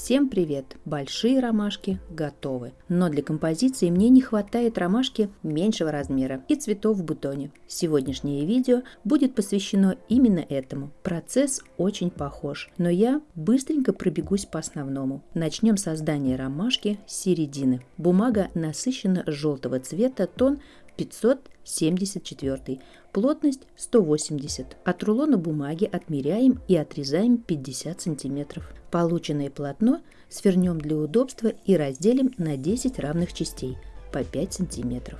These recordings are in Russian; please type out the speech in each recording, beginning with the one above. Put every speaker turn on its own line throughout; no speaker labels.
Всем привет! Большие ромашки готовы. Но для композиции мне не хватает ромашки меньшего размера и цветов в бутоне. Сегодняшнее видео будет посвящено именно этому. Процесс очень похож, но я быстренько пробегусь по основному. Начнем с создания ромашки с середины. Бумага насыщенно желтого цвета, тон 574, плотность 180. От рулона бумаги отмеряем и отрезаем 50 см. Полученное полотно свернем для удобства и разделим на 10 равных частей по 5 см.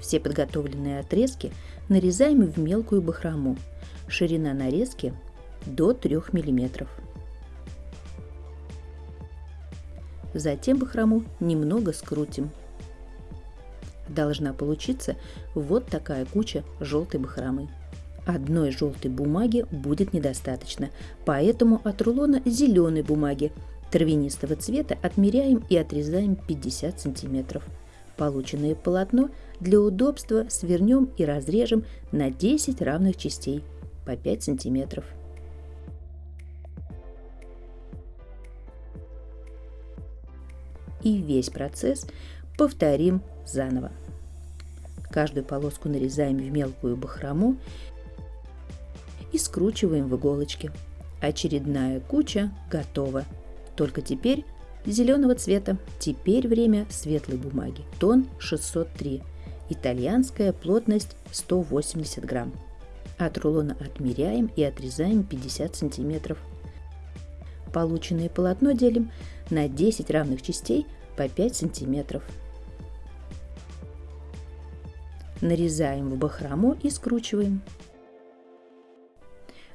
Все подготовленные отрезки нарезаем в мелкую бахрому. Ширина нарезки до 3 мм. Затем бахрому немного скрутим должна получиться вот такая куча желтой бахромы. Одной желтой бумаги будет недостаточно, поэтому от рулона зеленой бумаги травянистого цвета отмеряем и отрезаем 50 сантиметров. Полученное полотно для удобства свернем и разрежем на 10 равных частей по 5 сантиметров. И весь процесс повторим заново. Каждую полоску нарезаем в мелкую бахрому и скручиваем в иголочки. Очередная куча готова. Только теперь зеленого цвета. Теперь время светлой бумаги. Тон 603. Итальянская плотность 180 грамм. От рулона отмеряем и отрезаем 50 сантиметров. Полученное полотно делим на 10 равных частей по 5 сантиметров нарезаем в бахрому и скручиваем.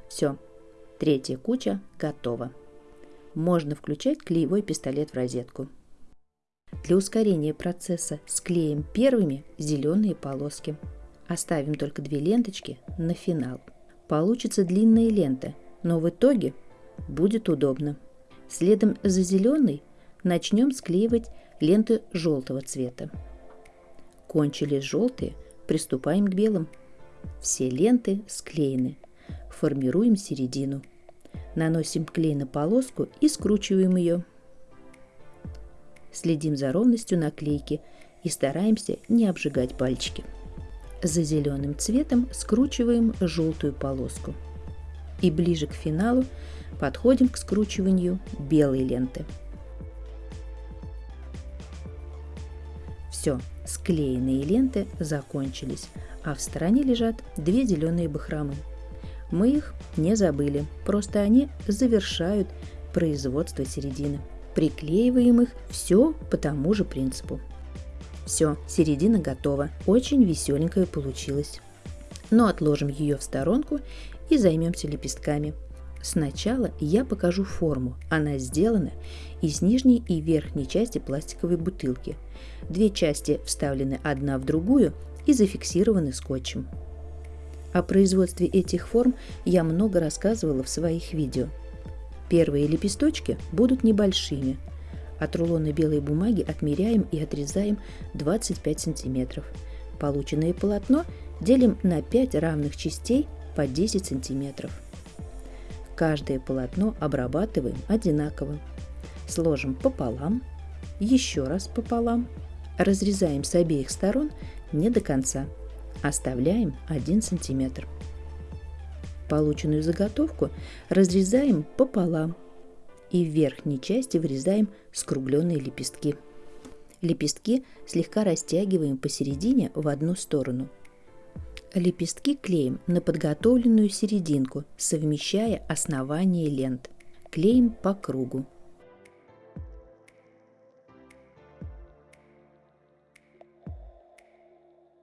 Все, третья куча готова. Можно включать клеевой пистолет в розетку. Для ускорения процесса склеим первыми зеленые полоски. Оставим только две ленточки на финал. Получится длинная лента, но в итоге будет удобно. Следом за зеленой начнем склеивать ленты желтого цвета. Кончились желтые, Приступаем к белым. Все ленты склеены. Формируем середину. Наносим клей на полоску и скручиваем ее. Следим за ровностью наклейки и стараемся не обжигать пальчики. За зеленым цветом скручиваем желтую полоску. И ближе к финалу подходим к скручиванию белой ленты. Все, склеенные ленты закончились, а в стороне лежат две зеленые бахромы. Мы их не забыли, просто они завершают производство середины. Приклеиваем их все по тому же принципу. Все, середина готова. Очень веселенькая получилась. Но отложим ее в сторонку и займемся лепестками. Сначала я покажу форму. Она сделана из нижней и верхней части пластиковой бутылки. Две части вставлены одна в другую и зафиксированы скотчем. О производстве этих форм я много рассказывала в своих видео. Первые лепесточки будут небольшими. От рулона белой бумаги отмеряем и отрезаем 25 см. Полученное полотно делим на 5 равных частей по 10 сантиметров. Каждое полотно обрабатываем одинаково. Сложим пополам, еще раз пополам, разрезаем с обеих сторон не до конца, оставляем 1 см. Полученную заготовку разрезаем пополам и в верхней части вырезаем скругленные лепестки. Лепестки слегка растягиваем посередине в одну сторону – Лепестки клеим на подготовленную серединку, совмещая основание лент. Клеим по кругу.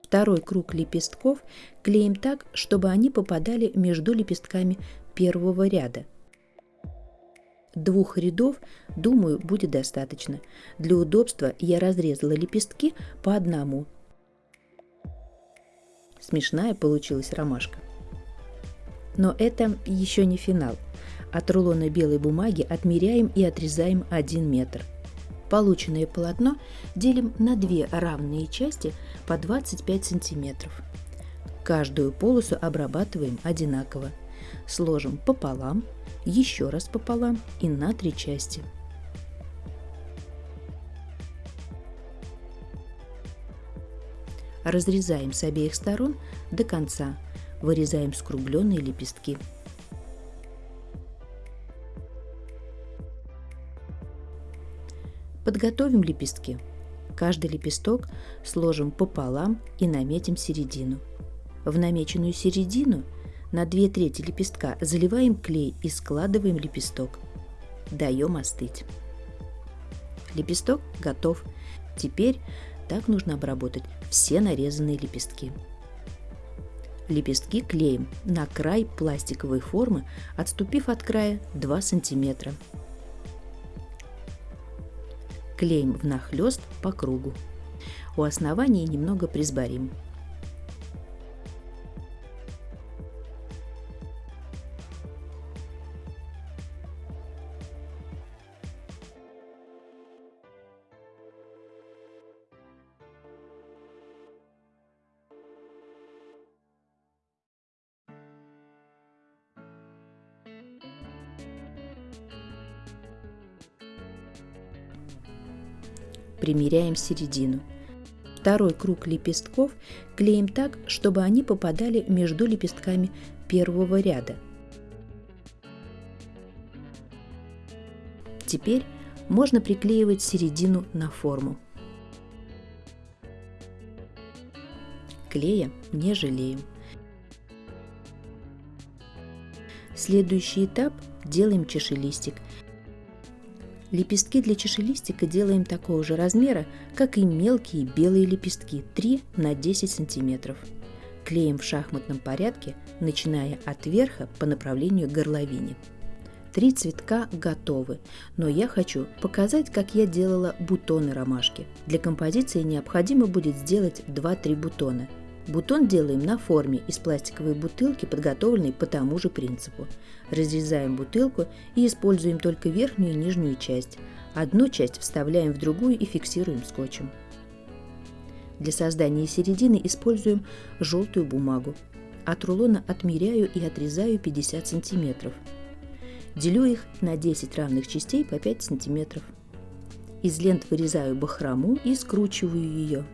Второй круг лепестков клеим так, чтобы они попадали между лепестками первого ряда. Двух рядов, думаю, будет достаточно. Для удобства я разрезала лепестки по одному Смешная получилась ромашка. Но это еще не финал. От рулона белой бумаги отмеряем и отрезаем 1 метр. Полученное полотно делим на две равные части по 25 сантиметров. Каждую полосу обрабатываем одинаково. Сложим пополам еще раз пополам и на три части. Разрезаем с обеих сторон до конца, вырезаем скругленные лепестки. Подготовим лепестки. Каждый лепесток сложим пополам и наметим середину. В намеченную середину на две трети лепестка заливаем клей и складываем лепесток. Даем остыть. Лепесток готов. Теперь так нужно обработать все нарезанные лепестки. Лепестки клеим на край пластиковой формы, отступив от края 2 сантиметра клеим внахлёст по кругу. У основания немного присборим. Примеряем середину. Второй круг лепестков клеим так, чтобы они попадали между лепестками первого ряда. Теперь можно приклеивать середину на форму. Клея не жалеем. Следующий этап делаем чашелистик – Лепестки для чашелистика делаем такого же размера, как и мелкие белые лепестки 3 на 10 сантиметров. Клеим в шахматном порядке, начиная от верха по направлению к горловине. Три цветка готовы, но я хочу показать, как я делала бутоны ромашки. Для композиции необходимо будет сделать 2-3 бутона – Бутон делаем на форме из пластиковой бутылки, подготовленной по тому же принципу. Разрезаем бутылку и используем только верхнюю и нижнюю часть. Одну часть вставляем в другую и фиксируем скотчем. Для создания середины используем желтую бумагу. От рулона отмеряю и отрезаю 50 сантиметров. Делю их на 10 равных частей по 5 сантиметров. Из лент вырезаю бахрому и скручиваю ее.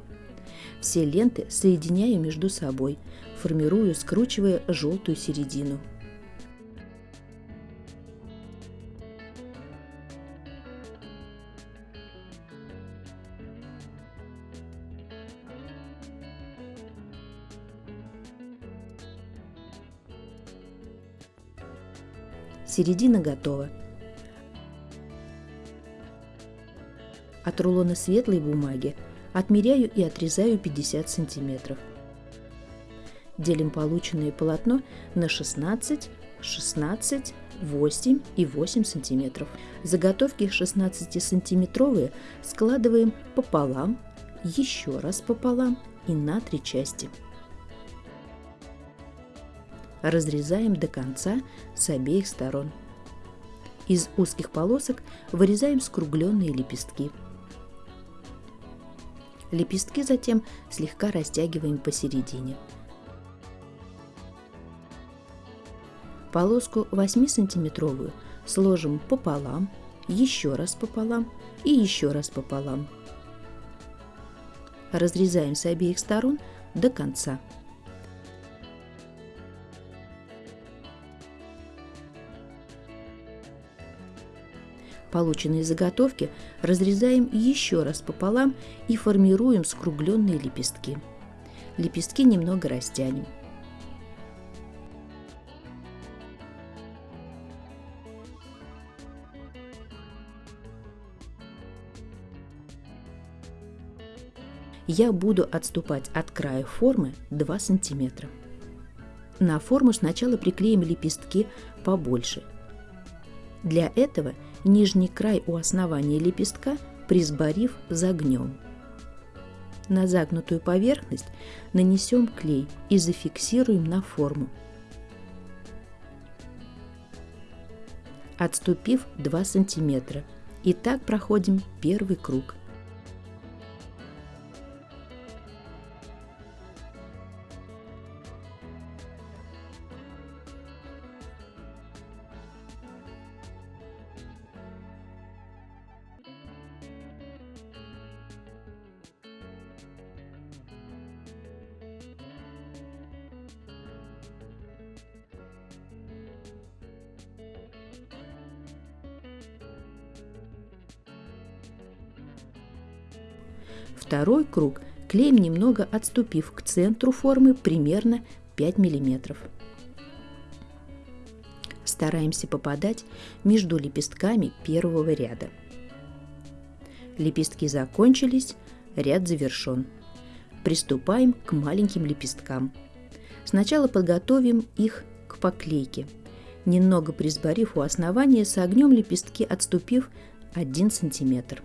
Все ленты соединяю между собой, формирую, скручивая желтую середину. Середина готова. От рулона светлой бумаги Отмеряю и отрезаю 50 сантиметров. Делим полученное полотно на 16, 16, 8 и 8 сантиметров. Заготовки 16-сантиметровые складываем пополам, еще раз пополам и на три части. Разрезаем до конца с обеих сторон. Из узких полосок вырезаем скругленные лепестки – Лепестки затем слегка растягиваем посередине. Полоску 8-сантиметровую сложим пополам, еще раз пополам и еще раз пополам. Разрезаем с обеих сторон до конца. Полученные заготовки разрезаем еще раз пополам и формируем скругленные лепестки. Лепестки немного растянем. Я буду отступать от края формы 2 сантиметра. На форму сначала приклеим лепестки побольше. Для этого нижний край у основания лепестка, присборив, загнем. На загнутую поверхность нанесем клей и зафиксируем на форму. Отступив 2 см. И так проходим первый круг – Второй круг клеим немного отступив к центру формы примерно 5 миллиметров. Стараемся попадать между лепестками первого ряда. Лепестки закончились, ряд завершен. Приступаем к маленьким лепесткам. Сначала подготовим их к поклейке. Немного присборив у основания, согнем лепестки, отступив 1 см.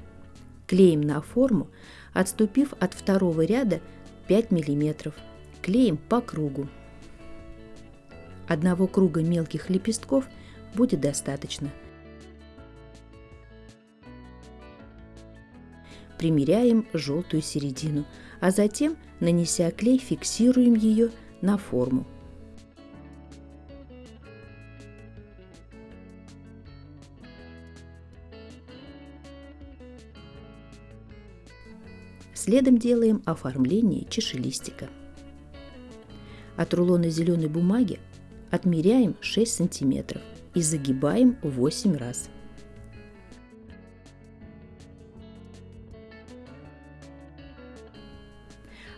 Клеим на форму, отступив от второго ряда 5 мм. Клеим по кругу. Одного круга мелких лепестков будет достаточно. Примеряем желтую середину, а затем, нанеся клей, фиксируем ее на форму. Следом делаем оформление чашелистика. От рулона зеленой бумаги Отмеряем 6 сантиметров и загибаем 8 раз.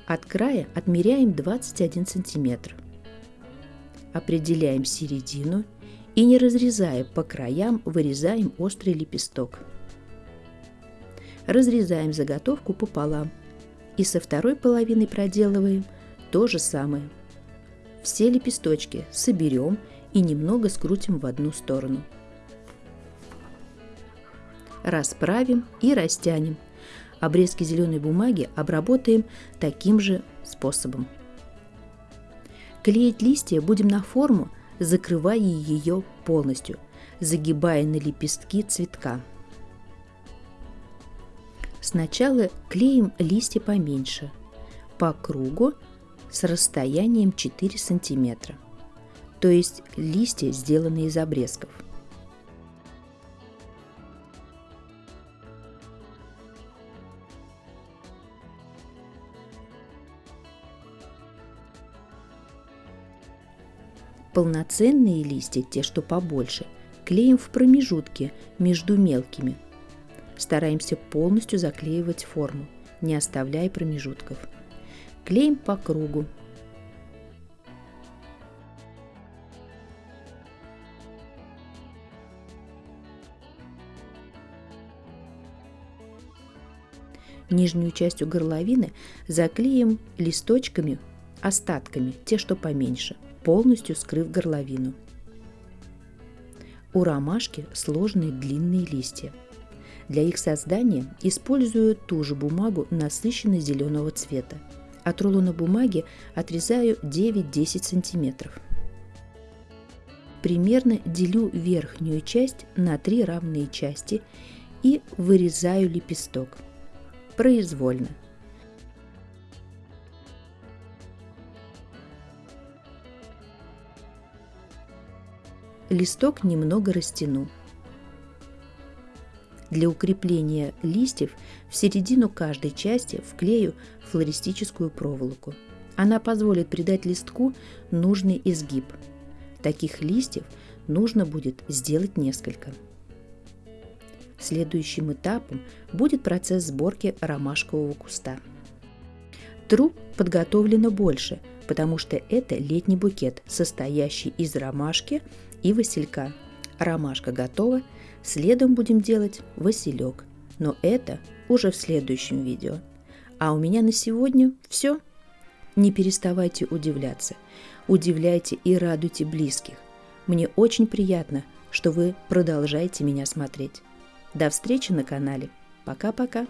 От края отмеряем 21 сантиметр. Определяем середину и не разрезая по краям, вырезаем острый лепесток. Разрезаем заготовку пополам и со второй половиной проделываем то же самое – все лепесточки соберем и немного скрутим в одну сторону. Расправим и растянем. Обрезки зеленой бумаги обработаем таким же способом. Клеить листья будем на форму, закрывая ее полностью, загибая на лепестки цветка. Сначала клеим листья поменьше, по кругу с расстоянием 4 см, то есть листья сделаны из обрезков. Полноценные листья, те, что побольше, клеим в промежутке между мелкими. Стараемся полностью заклеивать форму, не оставляя промежутков – клеим по кругу. Нижнюю часть у горловины заклеим листочками, остатками, те, что поменьше, полностью скрыв горловину. У ромашки сложные длинные листья. Для их создания использую ту же бумагу насыщенно зеленого цвета – от рулона бумаги отрезаю 9-10 сантиметров. Примерно делю верхнюю часть на три равные части и вырезаю лепесток. Произвольно. Листок немного растяну. Для укрепления листьев в середину каждой части вклею флористическую проволоку. Она позволит придать листку нужный изгиб. Таких листьев нужно будет сделать несколько. Следующим этапом будет процесс сборки ромашкового куста. Труб подготовлено больше, потому что это летний букет, состоящий из ромашки и василька. Ромашка готова, Следом будем делать василек, но это уже в следующем видео. А у меня на сегодня все. Не переставайте удивляться. Удивляйте и радуйте близких. Мне очень приятно, что вы продолжаете меня смотреть. До встречи на канале. Пока-пока.